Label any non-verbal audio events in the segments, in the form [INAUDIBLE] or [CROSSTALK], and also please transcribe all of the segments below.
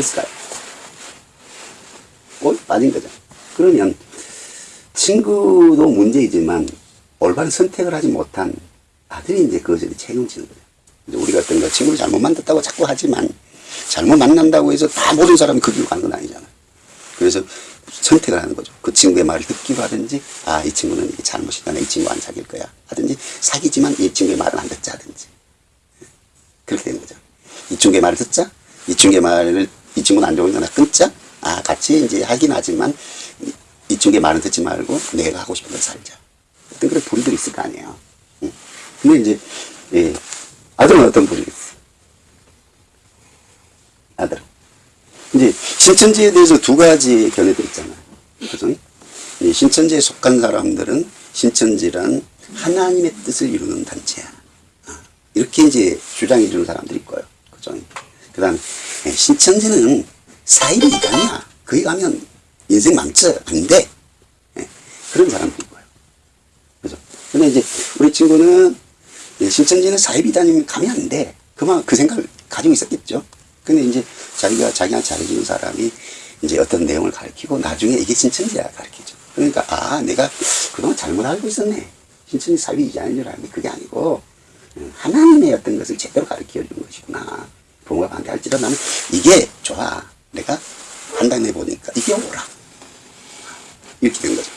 그랬을까요? 꼭 빠진 거죠. 그러면 친구도 문제이지만 올바른 선택을 하지 못한 아들이 이제 그것에 책임을 지는 거예요. 이제 우리가 어떤 거 친구를 잘못 만났다고 자꾸 하지만 잘못 만난다고 해서 다 모든 사람이 그 길로 가는 건 아니잖아요. 그래서 선택을 하는 거죠. 그 친구의 말을 듣기로 하든지, 아, 이 친구는 이게 잘못이다. 나이 친구 안 사귈 거야. 하든지, 사귀지만 이 친구의 말을 안 듣자 하든지. 그렇게 되는 거죠. 이 친구의 말을 듣자. 이 친구의 말을, 이 친구는 안 좋으니까 나 끊자. 아, 같이 이제 하긴 하지만, 이, 이 친구의 말은 듣지 말고 내가 하고 싶은 걸 살자. 어떤 그런 부류들이 있을 거 아니에요. 응. 근데 이제, 예, 아들은 어떤 부류겠어요? 아들은. 이제 신천지에 대해서 두 가지 견해도 있잖아요. 그죠? 이 신천지에 속한 사람들은 신천지란 하나님의 뜻을 이루는 단체야. 아, 이렇게 이제 주장해 주는 사람들이 있고요. 그죠? 그 다음, 신천지는 사이비 이단이야. 거기 가면 인생 망쳐. 안 돼. 예, 그런. 그죠? 근데 이제 우리 친구는 예, 신천지는 사이비 이단이면 가면 안 돼. 그만 그 생각을 가지고 있었겠죠. 근데 이제 자기가 자기한테 잘해주는 사람이 이제 어떤 내용을 가르치고 나중에 이게 신천지야 가르치죠. 그러니까 아 내가 그동안 잘못 알고 있었네. 신천지 사비 이자인 줄 알았는데 그게 아니고 음, 하나님의 어떤 것을 제대로 가르쳐 주는 것이구나. 부모가 반대할지라도 나는 이게 좋아. 내가 판단해 보니까 이게 옳아. 이렇게 된 거죠.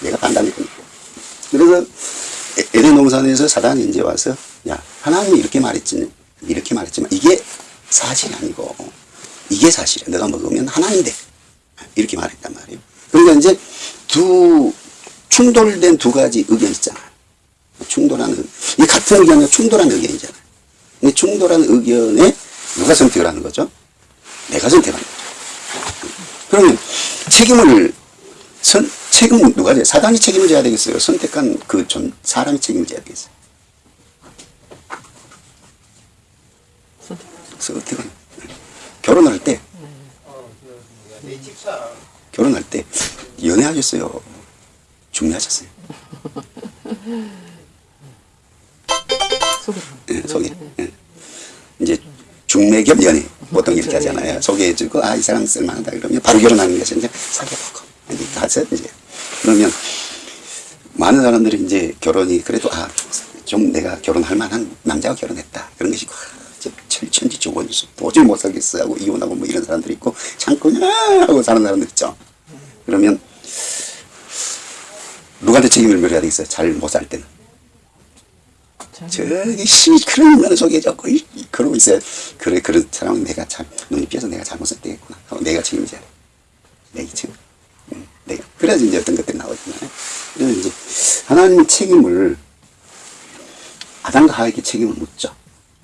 내가 판단해 보니까. 그래서 에- 에덴 동산에서 사단이 이제 와서 야 하나님이 이렇게 말했지 이렇게 말했지만 이게 사실이 아니고 이게 사실이야. 내가 먹으면 하나님 돼. 이렇게 말했단 말이에요. 그러니까 이제 두 충돌된 두 가지 의견 있잖아요. 충돌하는 이 같은 의견은 충돌하는 의견이잖아요. 이 충돌하는 의견에 누가 선택을 하는 거죠? 내가 선택하는 거죠. 그러면 책임을 선, 책임은 누가 져요? 사단이 책임을 져야 되겠어요? 선택한 그 전, 사람이 책임을 져야 되겠어요? 선택은 결혼할 때 결혼할 때 연애하셨어요? 중매하셨어요? 예, 소개. 예. 이제 중매 겸 연애 보통 이렇게 하잖아요. 소개해주고 아 이 사람 쓸만하다 그러면 바로 결혼하는 것이 이제 사귀어보고 이제 가서 이제 그러면 많은 사람들이 이제 결혼이 그래도 아 좀 내가 결혼할 만한 남자와 결혼했다 그런 것이 와, 진짜 철천지 조건수 도저히 못 살겠어 하고 이혼하고 뭐 이런 사람들이 있고 참고 야 하고 사는 사람들 있죠. 그러면 누구한테 책임을 물어야 되겠어요? 잘 못 살 때는. 저기 씨 그런 소개해줬고 이- 이- 그러고 있어요. 그래 그런 사람은 내가 참 눈이 삐어서 내가 잘못을 때겠구나 하고 내가 책임져야 돼. 내 책임. 응, 내가 그래야지 이제 어떤 것들이 나오잖아요. 그래서 이제 하나님의 책임을 아담과 하에게 책임을 묻죠.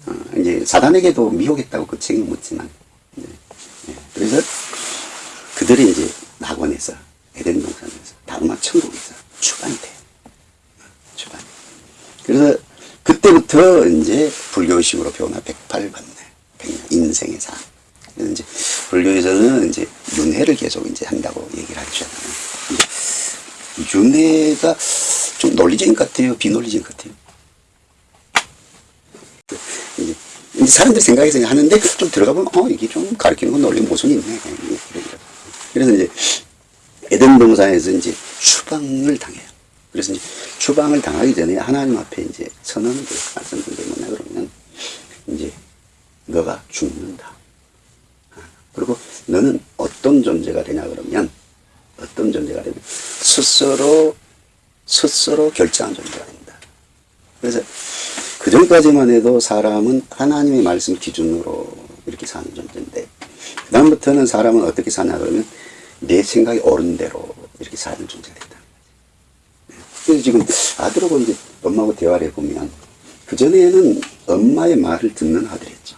어, 이제 사단에게도 미혹했다고 그 책임을 묻지만 이제, 예, 그래서 그들이 이제 낙원에서 에덴 동산에서 다음마 천국에서 추방이 돼. 추방. 그래서 그때부터 이제 불교식으로 108번뇌, 100년, 인생의 삶. 그래서 이제 불교에서는 이제 윤회를 계속 이제 한다고 얘기를 하잖아요. 윤회가 좀 논리적인 것 같아요? 비논리적인 것 같아요? 이제, 이제 사람들 생각해서 하는데 좀 들어가 보면 어 이게 좀 가르치는 건 논리 모순이 있네. 이러더라고요. 그래서 이제 에덴 동산에서 이제 추방을 당해요. 그래서 이제 추방을 당하기 전에 하나님 앞에 이제 선언을 드려요. 말씀드리면 뭐냐 그러면 이제 너가 죽는다. 아, 그리고 너는 어떤 존재가 되냐 그러면 어떤 존재가 되냐 스스로 스스로 결정한 존재가 된다. 그래서 그 전까지만 해도 사람은 하나님의 말씀 기준으로 이렇게 사는 존재인데 그 다음부터는 사람은 어떻게 사냐 그러면 내 생각이 옳은 대로 이렇게 사는 존재가 된다. 그래서 지금 아들하고 이제 엄마하고 대화를 해보면 그전에는 엄마의 말을 듣는 아들이었죠.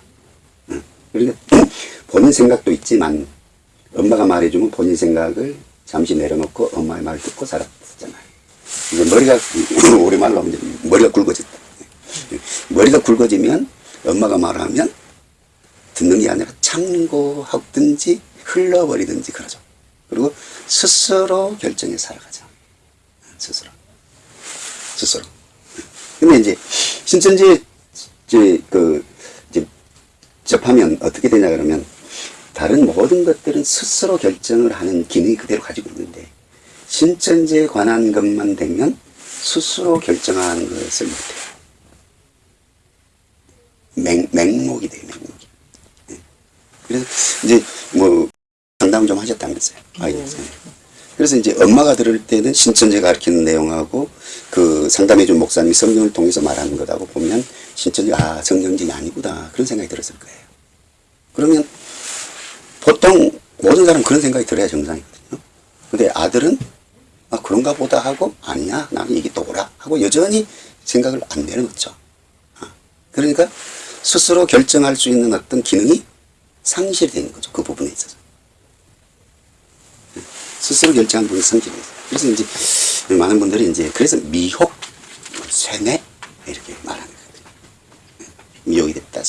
응. 그러니까 [CLEARS THROAT] 본인 생각도 있지만 엄마가 말해주면 본인 생각을 잠시 내려놓고 엄마의 말을 듣고 살았잖아요. 이제 머리가 [CLEARS THROAT] 오랜만에 하면 머리가 굵어졌다. 머리가 굵어지면 엄마가 말하면 듣는 게 아니라 참고하든지 흘러버리든지 그러죠. 그리고 스스로 결정해 살아가죠. 스스로. 스스로. 근데 이제 신천지 이제 그 이제 접하면 어떻게 되냐 그러면 다른 모든 것들은 스스로 결정을 하는 기능이 그대로 가지고 있는데 신천지에 관한 것만 되면 스스로 결정하는 것을 못해요. 맹, 맹목이 돼요, 맹목이. 예. 그래서 이제 뭐 상담 좀 하셨다면서요. 아이에서. 그래서 이제 엄마가 들을 때는 신천지가 가르치는 내용하고 그 상담해준 목사님이 성경을 통해서 말하는 것하고 보면 신천지가 아, 성경적이 아니구나. 그런 생각이 들었을 거예요. 그러면 보통 모든 사람 그런 생각이 들어야 정상이거든요. 근데 아들은 아, 그런가 보다 하고 아니야. 나는 이게 또라 하고 여전히 생각을 안 내려놓죠. 아, 그러니까 스스로 결정할 수 있는 어떤 기능이 상실되는 거죠. 그 부분에 있어서. 스스로 결정한 부분이 상실돼요. 그래서 이제 많은 분들이 이제 그래서 미혹, 쇠뇌 이렇게 말하는 거거든요. 미혹이 됐다.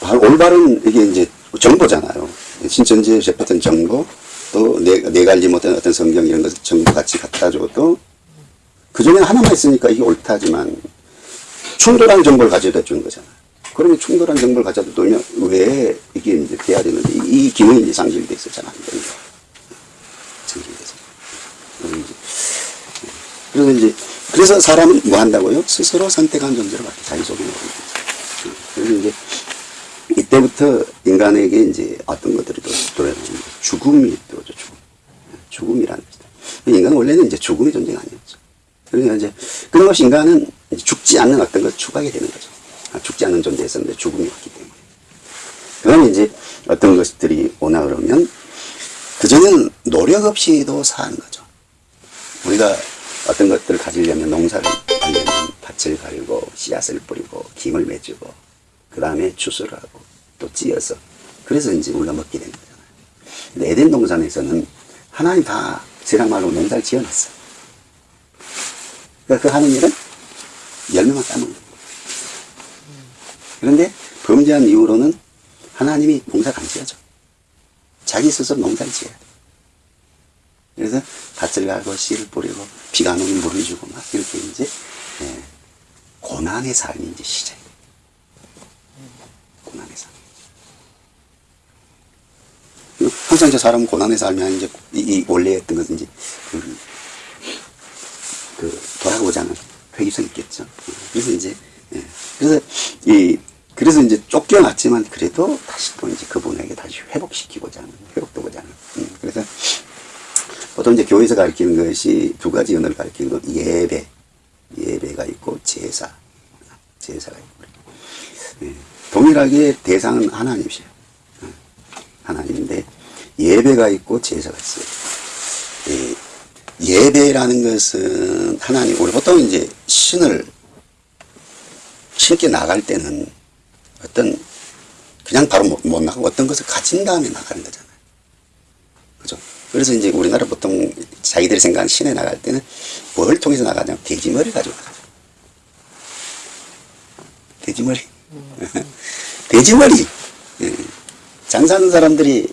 바로 올바른 이게 이제 정보잖아요. 신천지에 접했던 정보, 또 내, 내가 알지 못한 어떤 성경 이런 것을 정보 같이 갖다 줘도 그 중에 하나만 있으니까 이게 옳다지만 충돌한 정보를 가져다 주는 거잖아요. 그러면 충돌한 정보를 가져다 두면 왜 이게 이제 돼야 되는데 이, 이 기능이 상실돼. 상실돼서. 그래서 이제, 그래서 사람은 뭐 한다고요? 스스로 선택한 존재로 바뀌 자기 소개를 하는 거죠. 그래서 이제 이때부터 인간에게 이제 어떤 것들이 또 들어오는 죽음이 들어오죠. 죽음. 죽음이라는 것이다. 인간은 원래는 이제 죽음의 존재가 아니었죠. 그러니까 이제 그런 것이 인간은 죽지 않는 어떤 걸 추구하게 되는 거죠. 아, 죽지 않는 존재였었는데 죽음이 왔기 때문에. 그러면 이제 어떤 것들이 오나 그러면 그전에는 노력 없이도 사는 거죠. 우리가 어떤 것들을 가지려면 농사를 하려면 밭을 갈고 씨앗을 뿌리고 김을 맺고 그 다음에 추수를 하고 또 찌어서 그래서 이제 우리가 먹게 되는 거잖아요. 근데 에덴 동산에서는 하나님 다 세상 말로 농사를 지어놨어. 그러니까 그 하는 일은 열매만 따먹는 거예요. 그런데 범죄한 이후로는 하나님이 안 지어줘. 자기 스스로 농사를 지어야 돼. 그래서 밭을 갈고 씨를 뿌리고 비가 안 오면 물을 주고 막 이렇게 이제 예, 고난의 삶이 이제 시작이에요. 고난의 삶. 그리고 항상 저 사람은 고난의 삶이 아닌 이제 이, 이 원래 했던 것은 이제 그, 그 않은 회의성이 있겠죠. 그래서 이제 예. 그래서 이 그래서 이제 쫓겨났지만 그래도 다시 또 이제 그분에게 다시 회복시키고자 하는 회복되고자 하는. 음, 그래서 보통 이제 교회에서 가르치는 것이 두 가지 언어를 가르치는 거 예배, 예배가 있고 제사, 제사가 있고. 예. 동일하게 대상은 하나님이세요. 예. 하나님인데 예배가 있고 제사가 있어요. 예. 예배라는 것은 하나님, 우리 보통 이제 신을 신께 나갈 때는 어떤 그냥 바로 못, 못 나가고 어떤 것을 가진 다음에 나가는 거잖아요. 그죠? 그래서 이제 우리나라 보통 자기들이 생각하는 신에 나갈 때는 뭘 통해서 나가냐면 돼지머리 가지고 나가죠. 돼지머리. [LAUGHS] 돼지머리. 예. 장사하는 사람들이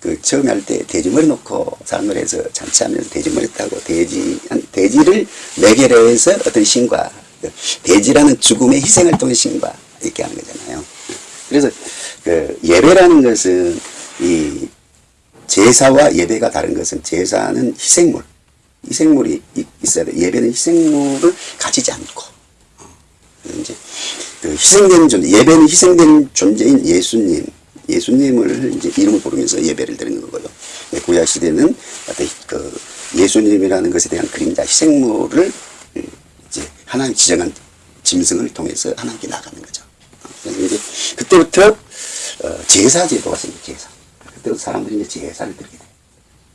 그 처음에 할 때 돼지머리 놓고 삶을 해서 잔치하면서 돼지머리 따고 돼지, 돼지를 매개로 해서 어떤 신과 그 돼지라는 죽음의 희생을 통해 신과 이렇게 하는 거잖아요. 그래서 그 예배라는 것은 이 제사와 예배가 다른 것은 제사는 희생물, 희생물이 이- 있어야 돼. 예배는 희생물을 가지지 않고 어, 이제 그 희생된 존재, 예배는 희생된 존재인 예수님, 예수님을 이제 이름을 부르면서 예배를 드리는 거고요. 네, 구약 시대는 그 예수님이라는 것에 대한 그림자, 희생물을 이제 하나님 지정한 짐승을 통해서 하나님께 나가는 거죠. 어, 그래서 이제 그때부터 어, 제사 제도가 생겨 제사. 그때부터 사람들이 이제 제사를 드리게 돼요.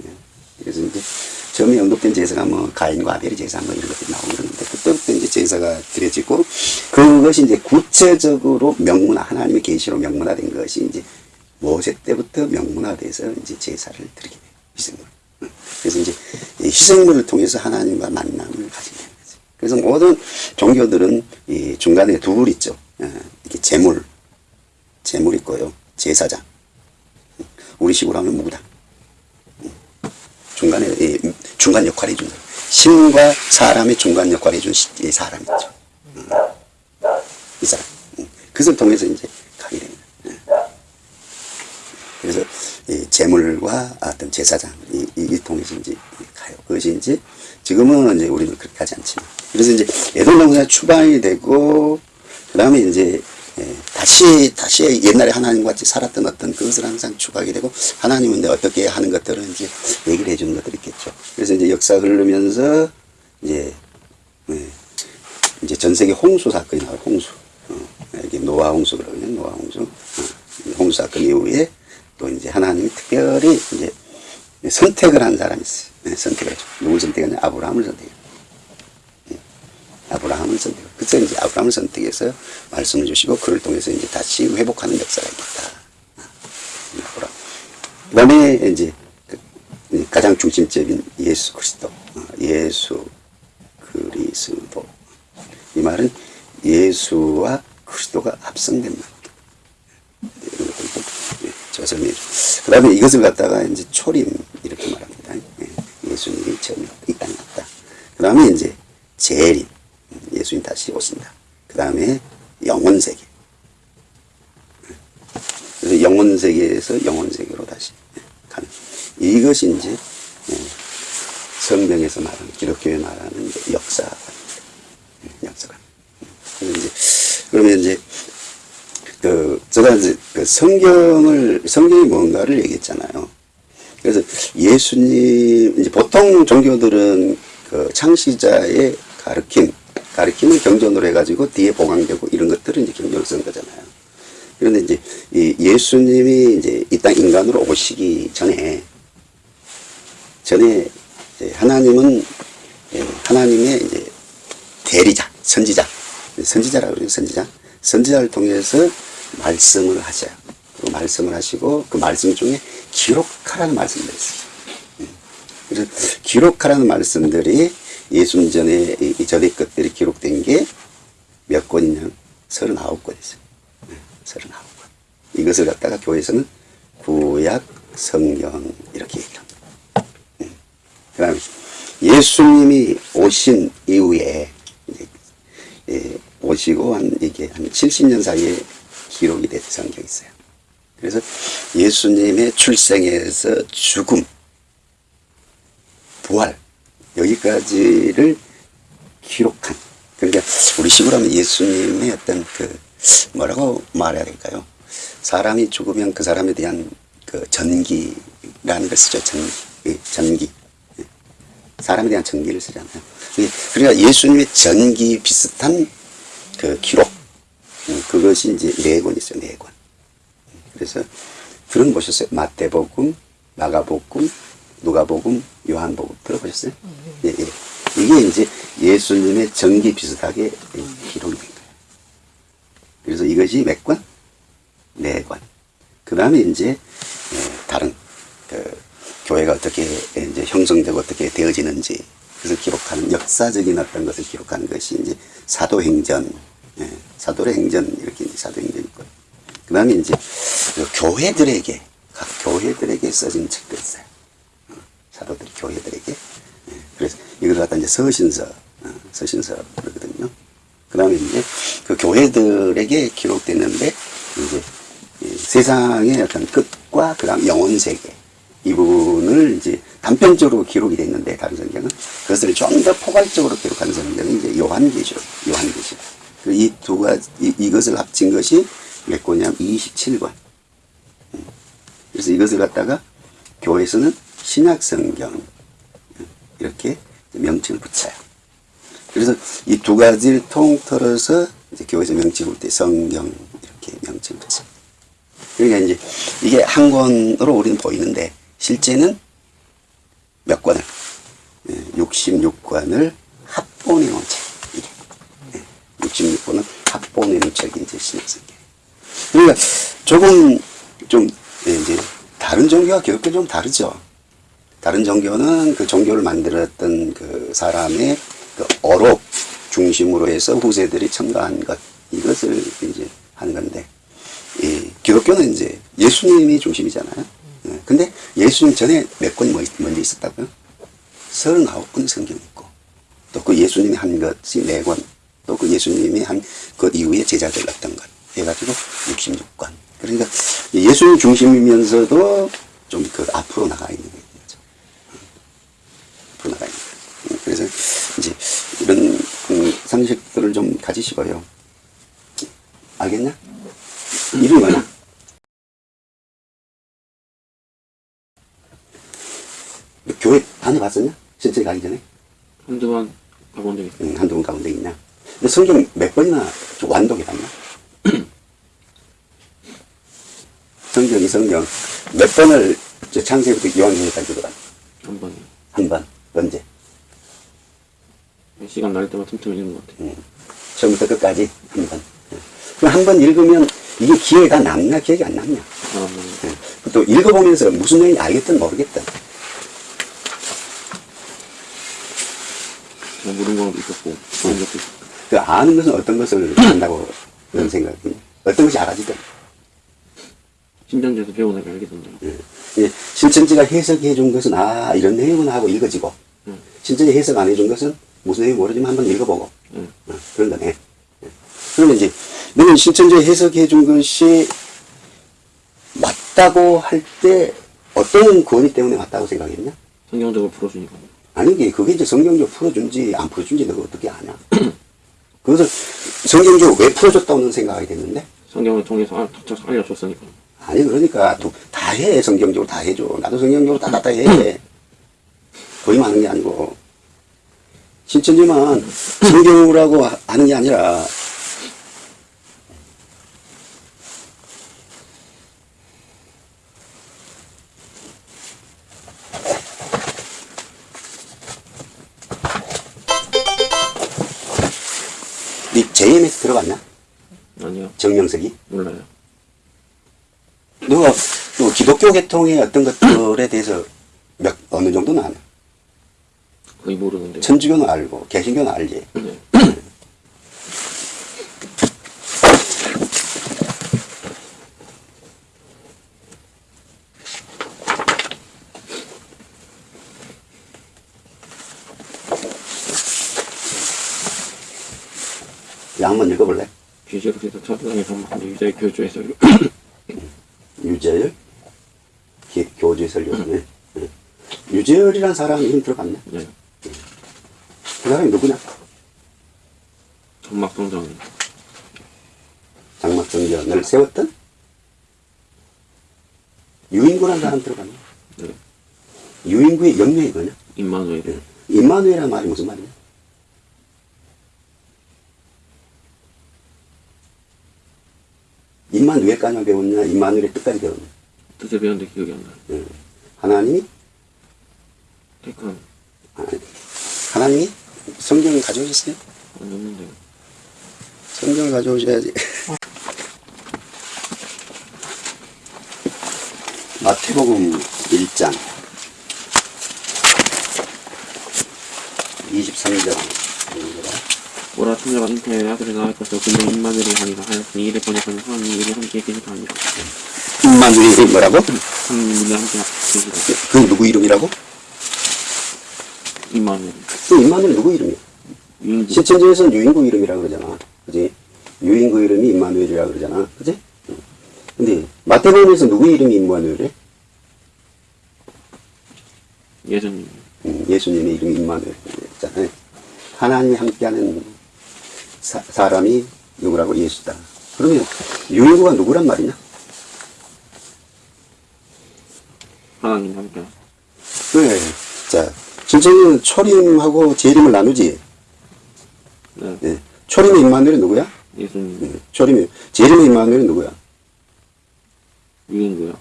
예. 그래서 이제 처음에 언급된 제사가 뭐 가인과 아벨의 제사 뭐 이런 것들이 나오고 그러는데 그때부터 이제 제사가 드려지고 그것이 이제 구체적으로 명문화 하나님의 계시로 명문화된 것이 이제 모세 때부터 명문화돼서 이제 제사를 드리게 돼요. 희생물. 응. 그래서 이제 이 희생물을 통해서 하나님과 만남을 가지게 되는 거죠. 그래서 모든 종교들은 이 중간에 둘 있죠. 예, 이렇게 제물, 제물 있고요. 제사장. 우리 식으로 하면 무당. 중간에 이 중간 역할을 해준 사람. 신과 사람의 중간 역할을 해준 시- 이 사람 있죠. 음. 이 사람. 음. 그것을 통해서 이제 가게 됩니다. 예. 그래서 이 재물과 어떤 제사장 이, 이, 이 통해서 이제 가요. 그것이 이제 지금은 이제 우리는 그렇게 하지 않지만 그래서 이제 애동동산이 추방이 되고 그 다음에 이제 예, 다시 다시 옛날에 하나님과 같이 살았던 어떤 그것을 항상 추구하게 되고 하나님은 내 어떻게 하는 것들은 이제 얘기를 해주는 것들이 있겠죠. 그래서 이제 역사 흐르면서 이제 예, 이제 전 세계 홍수 사건이 나와요. 홍수. 어, 이게 노아 홍수 그러거든요. 노아 홍수. 어, 홍수 사건 이후에 또 이제 하나님이 특별히 이제 선택을 한 사람이 있어요. 네, 선택을 했죠. 누굴 선택했냐? 아브라함을 선택해요. 그래서 이제 아브라함을 선택해서 말씀을 주시고 그를 통해서 이제 다시 회복하는 역사가 아브라함. 그 다음에 이제 그 가장 중심적인 예수 그리스도. 어, 예수 그리스도. 이 말은 예수와 그리스도가 합성된 말. 이런 것들도 예, 제가 설명해 그 다음에 이것을 갖다가 이제 초림 이렇게 말합니다. 예, 예수님이 처음에 이 땅에 왔다. 그 다음에 이제 재림. 예수님 다시 오신다. 그 다음에 영혼 세계. 예. 그래서 영혼 세계에서 영혼 세계로 다시 예, 가는. 이것이 이제 예, 성경에서 말하는 기독교에 말하는 역사관입니다. 예, 역사관. 그러면 이제 그 제가 이제 그 성경을 성경이 뭔가를 얘기했잖아요. 그래서 예수님 이제 보통 종교들은 그 창시자의 가르침 가르침을 경전으로 해가지고 뒤에 보강되고 이런 것들은 이제 경전을 쓴 거잖아요. 그런데 이제 이 예수님이 이제 이 땅 인간으로 오시기 전에 전에 하나님은 예, 하나님의 이제 대리자 선지자 선지자라고 그래요 선지자 선지자를 통해서 말씀을 하셔요. 그 말씀을 하시고 그 말씀 중에 기록하라는 말씀들이 있어요. 음. 그래서 기록하라는 말씀들이 예수님 전에 이- 이 전의 것들이 기록된 게 몇 권이냐? 39권 있어요. 39권. 이것을 갖다가 교회에서는 구약 성경 이렇게 얘기를 합니다. 그 다음에 예수님이 오신 이후에 예, 오시고 한 이게 한 70년 사이에 기록이 된 성경이 있어요. 그래서 예수님의 출생에서 죽음, 부활 여기까지를 기록한 그러니까 우리 식으로 하면 예수님의 어떤 그 뭐라고 말해야 될까요? 사람이 죽으면 그 사람에 대한 그 전기라는 걸 쓰죠. 전기, 예, 전기. 예. 사람에 대한 전기를 쓰잖아요. 예, 그러니까 예수님의 전기 비슷한 그 기록 음, 그것이 이제 네권 있어요. 네 권. 그래서 들어보셨어요? 마태복음, 마가복음, 누가복음, 요한복음 들어보셨어요? 예, 예. 이게 이제 예수님의 전기 비슷하게 기록이 된 거예요. 그래서 이것이 몇 권? 네 권. 그 다음에 이제 예, 다른 그 교회가 어떻게 이제 형성되고 어떻게 되어지는지 그것을 기록하는 역사적인 어떤 것을 기록하는 것이 이제 사도행전, 예, 사도의 행전 이렇게 사도행전 있고 그 다음에 이제 그 교회들에게 각 교회들에게 써진 책도 있어요. 어, 사도들이 교회들에게 예, 그래서 이걸 갖다 이제 서신서, 어, 서신서 그러거든요. 그 다음에 이제 그 교회들에게 기록됐는데 이제 이 세상의 어떤 끝과 그 다음 영혼 세계 이 부분을 이제 단편적으로 기록이 됐는데 다른 성경은 그것을 좀 더 포괄적으로 기록한 성경은 이제 요한계시록, 요한계시록. 이 두 가지 이, 이것을 합친 것이 몇 권이냐면 27권. 그래서 이것을 갖다가 교회에서는 신약 성경 이렇게 명칭을 붙여요. 그래서 이 두 가지를 통틀어서 이제 교회에서 명칭을 붙여 성경 이렇게 명칭을 붙여요. 그러니까 이제 이게 한 권으로 우리는 보이는데 실제는 몇 권을 66권을 합본해 놓은 책. 이게. 66권을 합본해 놓은 책이 이제 신약성경. 그러니까 조금 좀 예, 이제 다른 종교와 기독교 좀 다르죠. 다른 종교는 그 종교를 만들었던 그 사람의 그 어록 중심으로 해서 후세들이 첨가한 것 이것을 이제 하는 건데 이 기독교는 이제 예수님이 중심이잖아요. 예, 근데 예수님 전에 몇 권이 뭐 있- 먼저 있었다고요? 39권 성경이 있고 또 그 예수님이 한 것이 4권 또 그 예수님이 한 그 이후에 제자들 어떤 것 해가지고 66권 그 그러니까 예술 중심이면서도 좀 그 앞으로 나가 있는. 앞 있는 거예요. 그래서 이제 이런 음, 상식들을 좀 가지시고요. 알겠냐? 이름이 뭐냐? 교회 다녀봤었냐? 실제 가기 전에? 한두 번 가본 적 있어요. 응, 한두 번 가운데 있냐? 근데 성경 몇 번이나 좀 완독해봤냐? [CLEARS THROAT] 성경이 성경 몇 번을 저 창세부터 요한계시까지 들어가? 한 번에. 한 번. 언제? 시간 날 때마다 틈틈이 읽는 것 같아요. 응. 처음부터 끝까지 한 번. 그럼 한 번 읽으면 이게 기억에 다 남냐? 기억이 안 남냐? 사람은 응. 또 읽어보면서 무슨 내용인지 알겠든 모르겠든. 제가 모르는 것도 있었고, 아는 것도 있었고. 그 아는 것은 어떤 것을 안다고 그런 생각이 어떤 것이 알아지든. 신전지에서 배우니까 알게 된다. 예. 예, 신천지가 해석해 준 것은 아 이런 내용은 하고 읽어지고 응. 신천지 해석 안 해준 것은 무슨 내용이 모르지만 한번 읽어보고 응. 어, 그런 거네. 예. 그러면 이제 너는 신천지 해석해 준 것이 맞다고 할 때 어떤 권위 때문에 맞다고 생각했냐? 성경적으로 풀어주니까. 아니 이게 그게 이제 성경적으로 풀어준지 안 풀어준지 너가 어떻게 아냐? [CLEARS THROAT] 그것을 성경적으로 왜 풀어줬다고 는 생각하게 됐는데 성경을 통해서 알- 탁탁 알려줬으니까. 아니 그러니까 또다해 성경적으로 다 해줘 나도 성경적으로 다다다 해 거의 많은 게 아니고 신천지만 하- 하는 게 아니라 네 JMS 들어봤냐? 아니요. 정명석이? 몰라요. 너가 또 기독교 계통의 어떤 것들에 대해서 몇 어느 정도는 아냐? 거의 모르는데. 천주교는 알고 개신교는 알지. 네. 야, 한번 읽어볼래? 해서 차세상에 전망하는 유자의 교주에서 유재열? 기- 교주의 설교네. 응. 유재열이란 사람 이름 들어봤냐? 네. 그 사람이 누구냐? 전막성장 장막정전을 세웠던? 유인구란 사람 들어봤냐? 네. 유인구의 영명이 뭐냐? 임마누엘 응. 임마누엘이란 말이 무슨 말이냐? 임마누엘까지 배웠냐? 임마누엘의 뜻까지 배웠냐? 뜻을 배웠는데 기억이 안 나요. 응. 하나님이 택한 아, 하나님이 성경을 가져오셨어요? 안 없는데 성경을 가져오셔야지. 마태복음 1장 23절 오라 잉태의 아들을 낳을 것을 근데 임마누엘이 하니라 하였으니 이를 번역하는 하나님 이를 함께 계시다 하니라 임마누엘이 뭐라고? 하나님 이를 함께 계시다 그 누구 이름이라고? 임마누엘 그 임마누엘 누구 이름이야? 유인구 신천지에서는 유인구 이름이라 그러잖아. 그지? 유인구 이름이 임마누엘이라 그러잖아. 그지? 응. 근데 마태복음에서 누구 이름이 임마누엘이야? 예수님 음, 예수님의 이름이 임마누엘이잖아요. 하나님이 함께하는 사, 사람이 누구라고 예수다. 그러면 유인구가 누구란 말이냐? 하나님 함께 그래. 자, 진짜는 초림하고 재림을 나누지. 네. 예. 초림의 임마누엘이 누구야? 예수님 예. 초림의 재림의 임마누엘이 누구야? 유인구요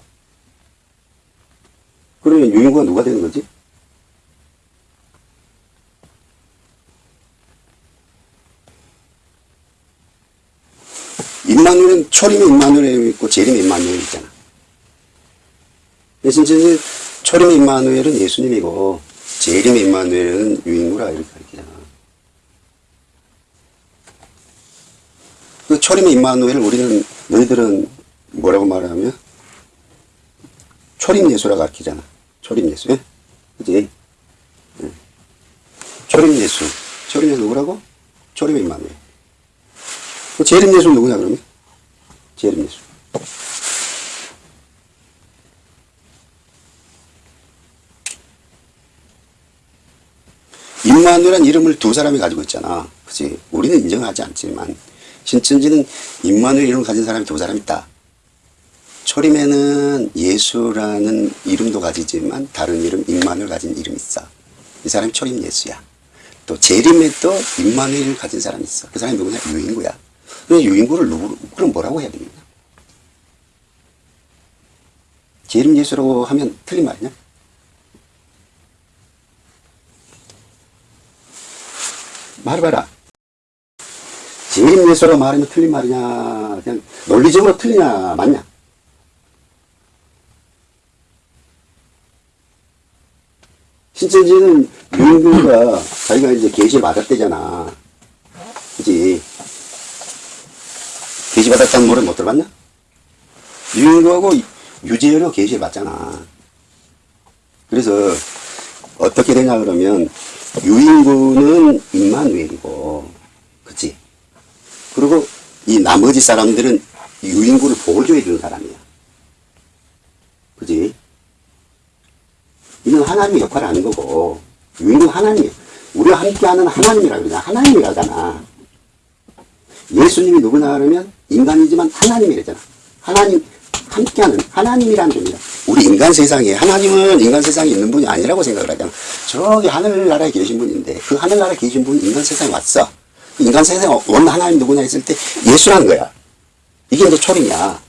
그러면 유인구가 누가 되는 거지? 임마누엘은 초림의 임마누엘이 있고 재림의 임마누엘이 있잖아. 진짜 초림의 임마누엘은 예수님이고 재림의 임마누엘은 유인구라 이렇게 가르치잖아. 그 초림의 임마누엘을 우리는 너희들은 뭐라고 말하면 초림 예수라고 가르치잖아. 초림 예수. 예? 그지? 예. 초림 예수. 초림 예수 누구라고? 초림의 임마누엘. 그 재림 예수는 누구냐 그러면? 재림 예수. 임마누엘이라는 이름을 두 사람이 가지고 있잖아. 그치? 우리는 인정하지 않지만, 신천지는 임마누엘 이름을 가진 사람이 두 사람 있다. 초림에는 예수라는 이름도 가지지만 다른 이름 임마누엘 가진 이름이 있어. 이 사람이 초림 예수야. 또 재림에도 임마누엘을 가진 사람이 있어. 그 사람이 누구냐? 유인구야. 그 유인구를 누구 그럼 뭐라고 해야 되겠냐? 재림 예수라고 하면 틀린 말이냐? 말해봐라. 예수라고 말하면 틀린 말이냐? 그냥 논리적으로 틀리냐? 맞냐? 신천지는 유인구가 자기가 이제 계시를 받았대잖아. 그지? 계시 받았다는 노래 못 들어봤냐? 유인구하고 유재열이 계시를 받잖아. 그래서 어떻게 되냐 그러면 유인구는 임마누엘이고, 그치? 그리고 이 나머지 사람들은 유인구를 보조해 주는 사람이야. 그지? 이는 하나님의 역할을 하는 거고, 유인은 하나님, 우리와 함께하는 하나님이라 그러잖아. 하나님이라잖아. 예수님이 누구냐 그러면 인간이지만 하나님이라잖아. 하나님, 함께하는 하나님이라는 겁니다. 우리 인간 세상에, 하나님은 인간 세상에 있는 분이 아니라고 생각을 하잖아. 저기 하늘나라에 계신 분인데, 그 하늘나라에 계신 분이 인간 세상에 왔어. 그 인간 세상에 원 하나님 누구냐 했을 때 예수라는 거야. 이게 이제 초림이야.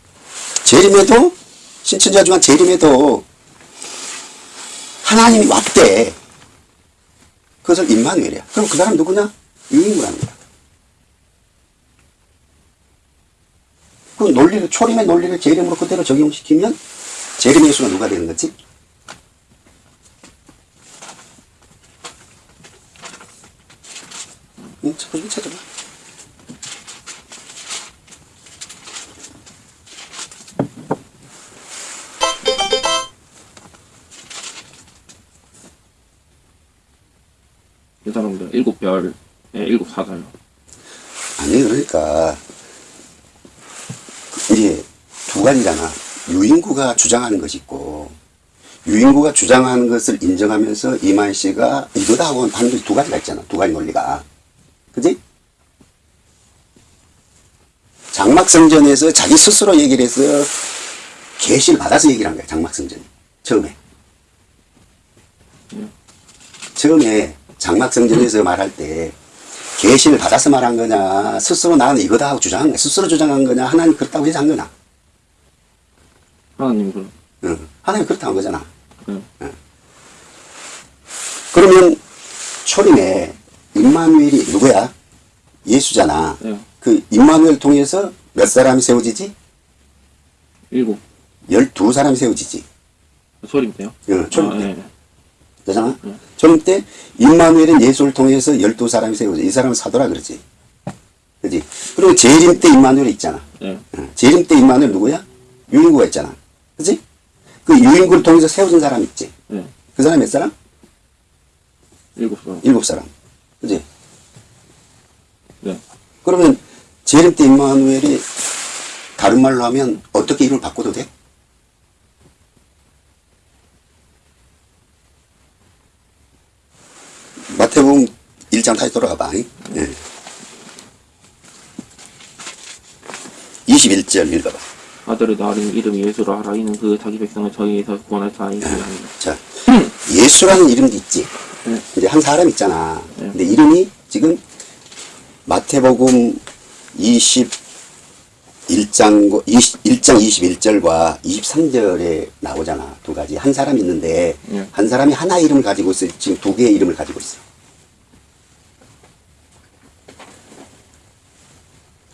재림에도, 중한 재림에도 하나님이 왔대. 그것을 임마누엘이야. 그럼 그 사람 누구냐? 유인구라는 거야. 그 논리를, 초림의 논리를 재림으로 그대로 적용시키면 재림의 수가 누가 되는 거지? 응, 찾아봐, 사람들 일곱 별, 예, 일곱 사자요. 아니, 그러니까, 그 이게 두 가지잖아. 유인구가 주장하는 것이 있고, 유인구가 주장하는 것을 인정하면서 이만 씨가 이거다 하고 하는 것이 두 가지가 있잖아. 두 가지 논리가. 그지? 장막성전에서 자기 스스로 얘기를 해서 계시를 받아서 얘기를 한 거야. 장막성전이. 처음에. 처음에 장막성전에서 말할 때 계시를 받아서 말한 거냐 스스로 나는 이거다 하고 주장한 거야 스스로 주장한 거냐 하나님 그렇다고 해서 한 거냐 하나님 그, 응. 하나님 그렇다고 한 거잖아. 예, 그러면 초림에 임마누엘이 누구야? 예수잖아. 예, 그 임마누엘 통해서 몇 사람이 세워지지? 일곱. 열두 사람이 세워지지. 소림 때요? 응, 초림 아, 때. 예. 그잖아? 초림 때 임마누엘은 예수를 통해서 열두 사람이 세워져. 이 사람은 사도라 그러지. 그지? 그리고 재림 때 임마누엘이 있잖아. 예. 어, 재림 때 임마누엘 누구야? 유인구가 있잖아. 그지? 그 유인구를 통해서 세워진 사람 있지? 예. 그 사람 몇 사람? 일곱 사람. 일곱 사람. 그지? 네. 그러면 재림 때 임마누엘이 다른 말로 하면 어떻게 이름을 바꿔도 돼? 마태복음 1장 다시 돌아가 봐. 예. 21절 읽어봐. 아들의 나린 이름이 예수라 하라 이는 그 자기 백성을 저희에서 구원할 자이니라 하니라. 자, [CLEARS THROAT] 예수라는 이름도 있지. 네. 이제 한 사람 있잖아. 네. 근데 이름이 지금 마태복음 21장, 20, 1장 21절과 23절에 나오잖아. 두 가지. 한 사람이 있는데, 네. 한 사람이 하나 이름을 가지고 있어. 지금 두 개의 이름을 가지고 있어.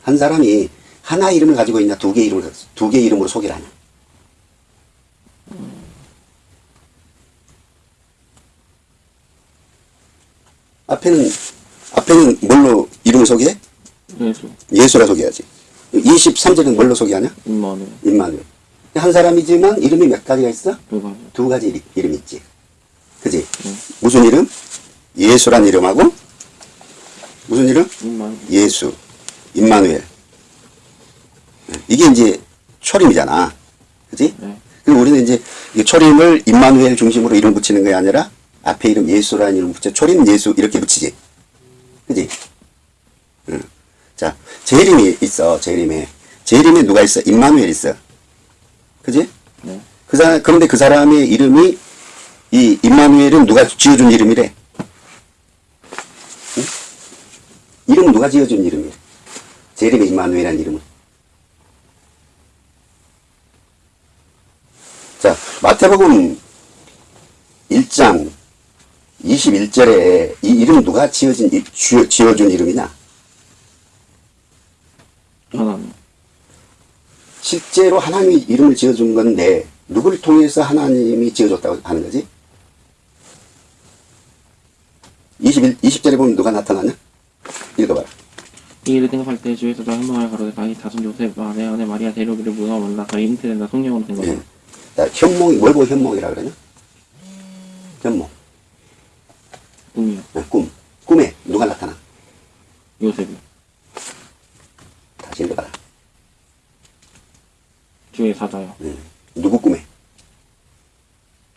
한 사람이 하나 이름을 가지고 있냐, 두 개 이름을, 두 개 이름으로 소개를 하냐. 앞에는, 앞에는 뭘로 이름을 소개해? 예수. 예수라 소개하지. 23절은 뭘로 소개하냐? 임마누엘. 임마누엘. 한 사람이지만 이름이 몇 가지가 있어? 두 가지. 두 가지 이름, 이름이 있지. 그지? 무슨 이름? 예수란 이름하고 무슨 이름? 임마누엘. 예수, 임마누엘. 이게 이제 초림이잖아. 그지? 네. 그리고 우리는 이제 이 초림을 임마누엘 중심으로 이름 붙이는 게 아니라 앞에 이름 예수라는 이름 붙여 초림 예수 이렇게 붙이지. 그지? 응. 자, 재림이 있어, 재림에. 재림에 누가 있어? 임마누엘 있어. 그지? 네. 그 사람, 그런데 그 사람의 이름이, 이 임마누엘은 누가 지어준 이름이래? 응? 이름은 누가 지어준 이름이래? 재림의 임마누엘이라는 이름은. 자, 마태복음 1장 21절에 이 이름 누가 지어진, 이- 지어, 지어준 이름이냐? 하나님. 실제로 하나님이 이름을 지어준 건데, 누구를 통해서 하나님이 지어줬다고 하는 거지? 21, 20절에 보면 누가 나타나냐? 읽어봐라. 이 일을 생각할 때 주에서 저 현몽을 가로되 다윗 자손 요셉 아내 아내 마리아 데려기를 무너만나서 잉태된다 성령으로 된 거죠. 현몽이, 뭘 보고 현몽이라 그러냐? 현몽. 꿈이요. 예, 꿈. 꿈에 누가 나타나? 요셉이. 다시 읽어봐라. 주의 사자요. 예. 누구 꿈에?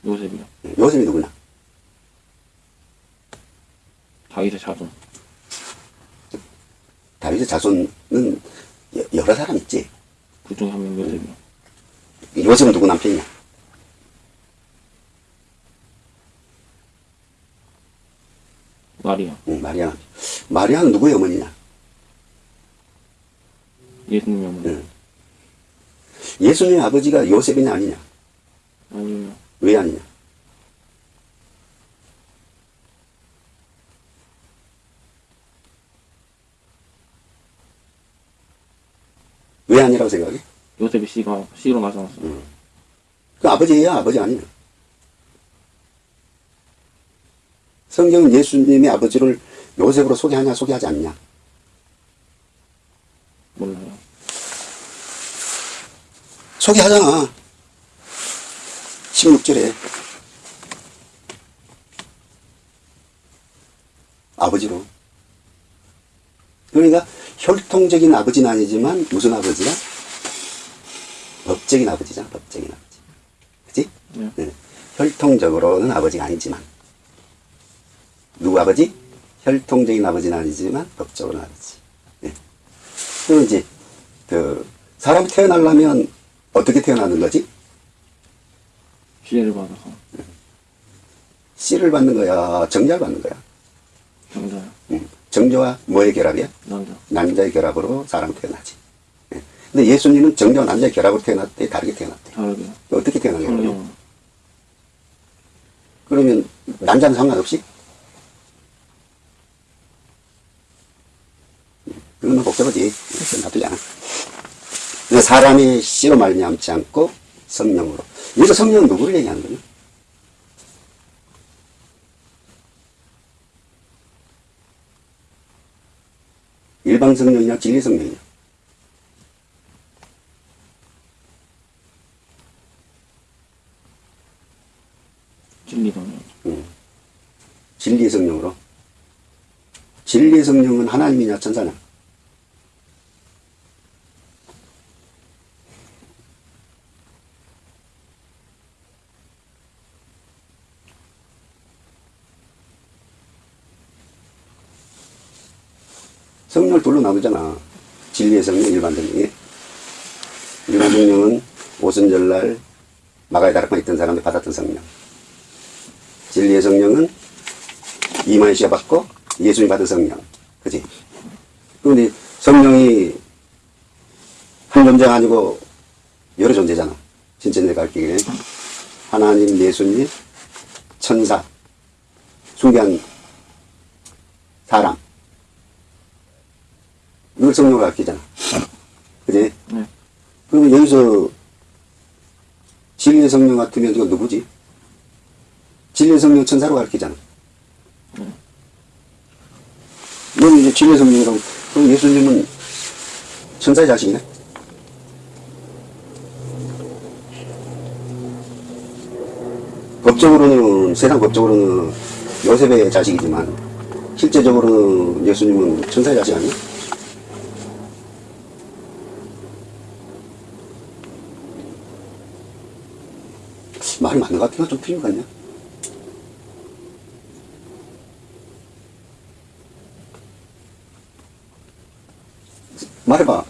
요셉이요. 예, 요셉이 누구냐? 다윗의 자손. 다윗의 자손은 여- 여러 사람 있지. 그 중에 한명 요셉이요. 요셉은 누구 남편이냐? 마리아. 응, 마리아. 마리아는 누구의 어머니냐? 예수님의 어머니. 응. 예수님의 아버지가 요셉이냐 아니냐? 아니요. 왜 아니냐? 왜 아니라고 생각해? 요셉이 씨가 씨로 나타났어요. 그 아버지야 아버지 아니냐? 성경은 예수님의 아버지를 요셉으로 소개하냐 소개하지 않냐? 몰라요. 소개하잖아. 16절에. 아버지로. 그러니까 혈통적인 아버지는 아니지만 무슨 아버지야? 법적인 아버지잖아, 법적인 아버지. 그치? 네. 네. 혈통적으로는 아버지가 아니지만. 누구 아버지? 혈통적인 아버지는 아니지만 법적으로는 아버지. 네. 그리고 이제, 그, 사람이 태어나려면 어떻게 태어나는 거지? 지혜를 받아서 씨를 받는 거야? 정자를 받는 거야? 남자요. 응. 정자와 뭐의 결합이야? 남자. 남자의 결합으로 사람 태어나지. 예. 근데 예수님은 정자와 남자의 결합으로 태어났대, 다르게 태어났대. 다르게. 어떻게 태어난 거야? 그러면? 남자는 상관없이? 그건 뭐 복잡하지. 놔두자. 그래서 사람이 씨로 말미암지 않고 성령으로. 여기서 성령은 누구를 얘기하는 거냐? 일방 성령이냐 진리 성령이냐? 진리 성령. 진리 성령으로. 진리 성령은 하나님이냐 천사냐? 성령을 둘로 나누잖아. 진리의 성령, 일반 성령이. 일반 성령은 오순절날 마가의 다락방에 있던 사람들 받았던 성령. 진리의 성령은 이만희 씨가 받고 예수님이 받은 성령. 그지? 그런데 성령이 한 존재가 아니고 여러 존재잖아. 신천지가 가르치기에 하나님, 예수님, 천사, 숭배한 사람. 이걸 성령을 가르치잖아. 그지? 네. 그러면 여기서 진리의 성령 같으면 이거 누구지? 진리의 성령 천사로 가르치잖아. 넌 이제 진리의 성령이라고, 그럼 예수님은 천사의 자식이네? 법적으로는, 세상 법적으로는 요셉의 자식이지만, 실제적으로는 예수님은 천사의 자식 아니야? 말이 맞는 것 같으면 좀 틀린 것 같냐? 말해봐.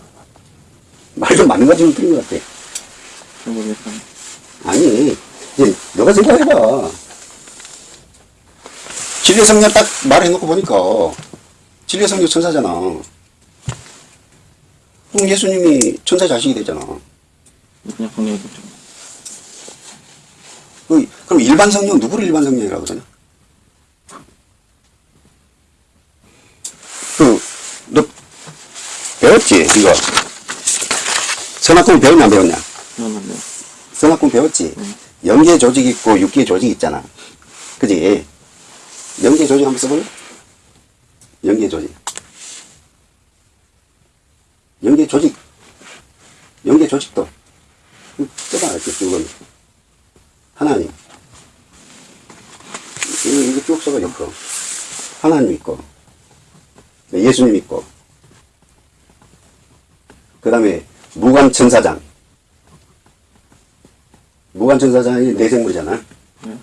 말좀 맞는 거 지금 틀린 것 같아. 잘 모르겠다. 아니, 이제 너가 생각해봐. 진리의 성령 딱 말해놓고 보니까 진리의 성령 천사잖아. 그럼 예수님이 천사 자식이 되잖아. 그냥 성령이 됐죠. 그, 그럼 일반 성령 누구를 일반 성령이라고 그러냐? 그, 너 배웠지 이거? 선악금 배웠냐 안 배웠냐? 태어났네요. 선악금 배웠지? 영계 조직 있고 육계 조직 있잖아. 그지? 영계 조직 한번 써볼래? 영계 조직. 영계 조직. 영계 조직도. 써봐, 이렇게 쭉. 하나님. 이거, 이거 쭉 써봐, 옆으로. 하나님 있고. 예수님 있고. 그 다음에 무관천사장. 무관천사장이 내생물이잖아.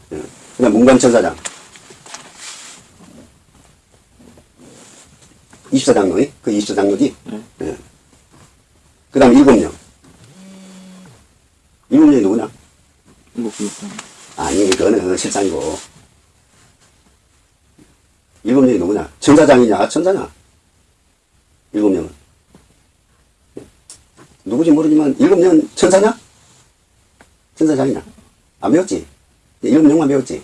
네. 그 다음 문관천사장. 24장로이? 그 24장로지? 네. 그 다음 일곱 명. 일곱 명이 누구냐? 일곱 기육장. 아니, 그거는 실상이고. 일곱 명이 누구냐? 천사장이냐? 천사냐? 일곱 명은. 누구지 모르지만, 일곱 명 천사냐? 천사장이냐? 안 배웠지? 일곱 명만 배웠지?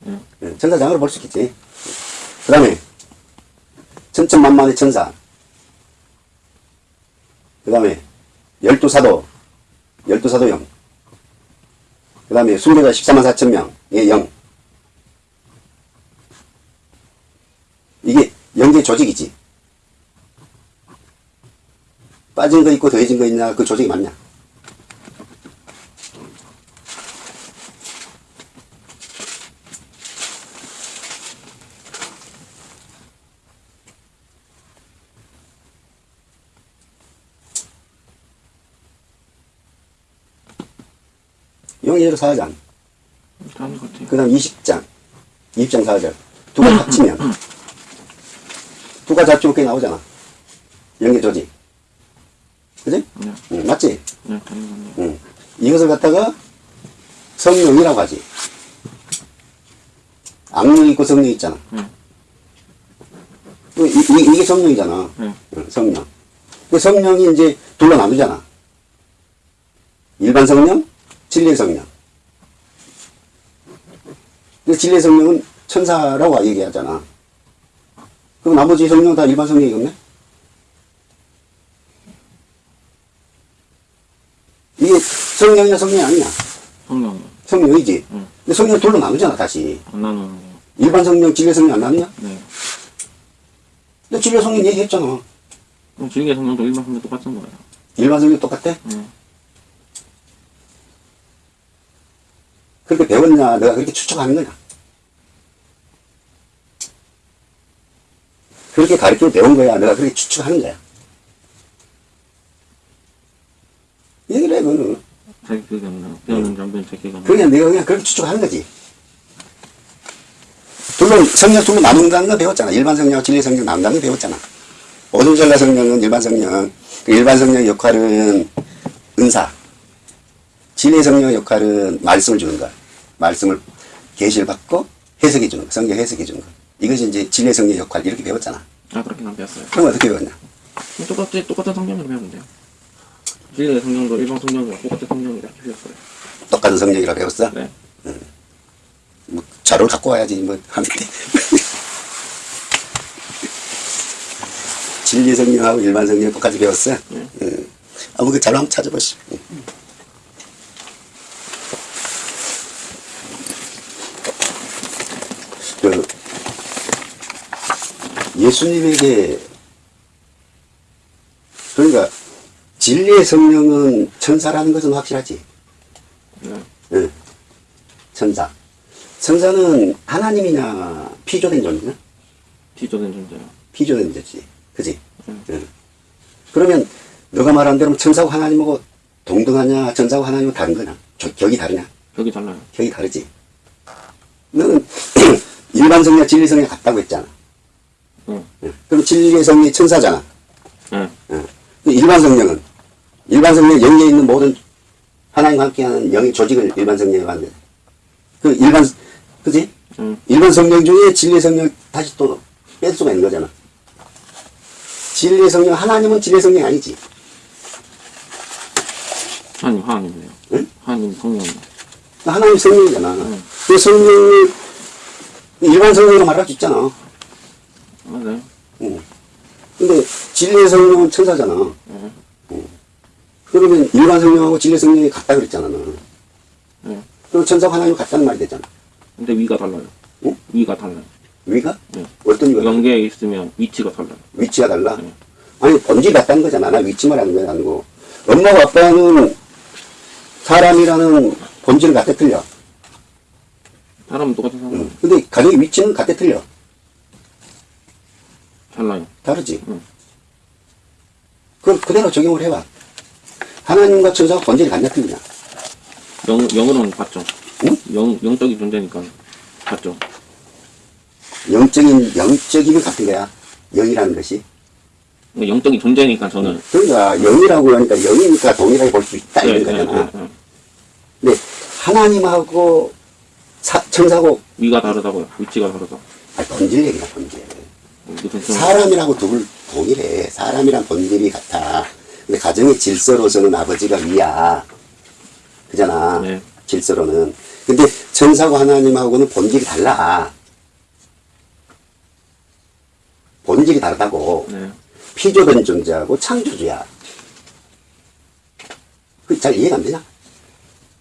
네. 예, 천사장으로 볼 수 있겠지. 그 다음에, 천천만만의 천사. 그 다음에, 열두 사도, 열두 사도형. 그 다음에 순교자 14만 4천 명의 영. 이게 영계 조직이지. 빠진 거 있고 더해진 거 있냐, 그 조직이 맞냐? 것 같아요. 그 다음 20장, 20장 4절. 두 가지 합치면, 두 가지 합치면 그게 나오잖아. 연계 조직. 그지? 네. 응, 맞지? 네, 같네요. 응. 이것을 갖다가 성령이라고 하지. 악령 있고 성령 있잖아. 네. 그 이, 이, 게 성령이잖아. 네. 응, 성령. 그 성령이 이제 둘로 나누잖아. 일반 성령, 진리의 성령. 그 진리의 성령은 천사라고 얘기하잖아. 그럼 나머지 성령은 다 일반 성령이겠네? 이게 성령이냐 성령이 아니냐? 성령이요. 성령이지. 응. 근데 성령 둘로 나누잖아, 다시. 안 나누는데요. 일반 성령, 진리의 성령 안 나누냐? 네. 근데 진리의 성령 얘기했잖아. 그럼 진리의 성령도 일반 성령 똑같은 거예요. 일반 성령 똑같아? 네. 그렇게 배웠냐? 내가 그렇게 추측하는 거냐? 그렇게 가르쳐 배운 거야. 내가 그렇게 추측하는 거야. 얘기를 해, 그거는. 자기 기억이 안 나요. 배웠는지 안 배웠는지 제 기억이 안 나요. 그냥 내가 그냥 그렇게 추측하는 거지. 둘로, 성령 둘로 나눈다는 거 배웠잖아. 일반 성령하고 진리 성령 나눈다는 거 배웠잖아. 오존절라 성령은 일반 성령. 그 일반 성령 역할은 은사. 진리 성령 역할은 말씀을 주는 거. 말씀을 계시를 받고 해석해 주는 거. 성경 해석해 주는 거. 이것이 이제 진리 성령 역할 이렇게 배웠잖아. 아, 그렇게 안 배웠어요. 그럼 어떻게 배웠냐? 똑같이, 똑같은 성령으로 배우면 돼요. 진리의 성령도 일반 성령과 똑같은 성령이라 주셨어요. 똑같은 성령이라 배웠어? 네. 뭐 자료를 갖고 와야지 뭐 하는데 [LAUGHS] 진리 성령하고 일반 성령 똑같이 배웠어? 네. 응. 아무 그 자료 한번 찾아보시오. 응. 그 예수님에게 그러니까 진리의 성령은 천사라는 것은 확실하지. 네. 응. 천사. 천사는 하나님이냐 피조된 존재냐? 비조된 존재요. 피조된 존재지. 그지? 응. 응. 그러면 너가 말한 대로 천사하고 하나님하고 동등하냐 천사하고 하나님하고 다른 거냐? 저- 격이 다르냐? 벽이 달라요. 격이 다르지. 너는 [CLEARS THROAT] 일반 성령 진리 성령 같다고 했잖아. 응. 응. 그럼 진리의 성령이 천사잖아. 예. 예. 그 일반 성령은 일반 성령 영에 있는 모든 하나님과 함께하는 영의 조직을 일반 성령이라고 하는데 그 일반 그지? 응. 일반 성령 중에 진리 성령 다시 또 뺄 수가 있는 거잖아. 진리 성령 하나님은 진리 성령이 아니지. 하나님, 하나님이네요. 응? 하나님 성령. 하나님 성령이잖아. 응. 그 성령이 일반 성령으로 말할 수 있잖아. 맞아요. 응. 근데 진리 성령은 천사잖아. 예. 그러면 일반 성령하고 진리 성령이 같다 그랬잖아. 너는. 예. 그럼 천사가 하나님 같다는 말이 되잖아. 근데 위가 달라요. 응? 위가 달라요. 위가? 네. 어떤 위가? 영계에 있으면 위치가 달라요. 위치가 달라? 네. 아니, 본질이 같다는 거잖아. 나 위치만 하는 게 아니고. 엄마와 아빠는 사람이라는 본질은 같아 틀려. 사람은 똑같은 사람. 응. 근데 가정의 위치는 같아 틀려. 달라요. 다르지? 응. 그럼 그대로 적용을 해봐. 하나님과 천사가 본질이 같냐 틀리냐? 영, 영으로는 같죠. 응? 영, 영적인 존재니까 같죠. 영적인, 영적이면 같은 거야. 영이라는 것이. 그러니까 영적인 존재니까 저는. 그러니까 영이라고 하니까 영이니까 동일하게 볼 수 있다 네, 이런 네, 거잖아. 네, 네. 근데 하나님하고 사- 천사하고 위가 다르다고요. 위치가 다르다. 아니, 본질 얘기야 본질. 사람이라고 둘 동일해. 사람이란 본질이 같아. 근데 가정의 질서로서는 아버지가 위야. 그잖아. 네. 질서로는. 근데 천사고 하나님하고는 본질이 달라. 본질이 다르다고. 네. 피조된 존재하고 창조주야. 그잘 이해가 안 되냐?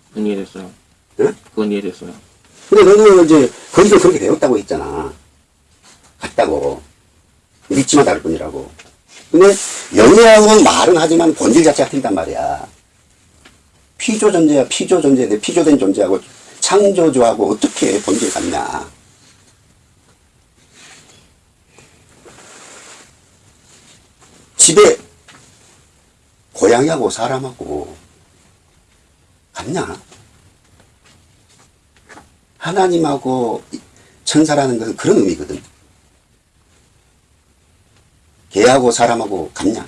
그건 이해됐어요. 응? 그건 이해됐어요. 근데 너는 이제 거기서 그렇게 배웠다고 했잖아. 같다고. 믿지만 다를 뿐이라고. 근데 영이라고는 말은 하지만 본질 자체가 틀리단 말이야. 피조 존재야, 피조 존재인데 피조된 존재하고 창조주하고 어떻게 본질 같냐. 집에 고양이하고 사람하고 같냐? 하나님하고 천사라는 것은 그런 의미거든. 개하고 사람하고 같냐?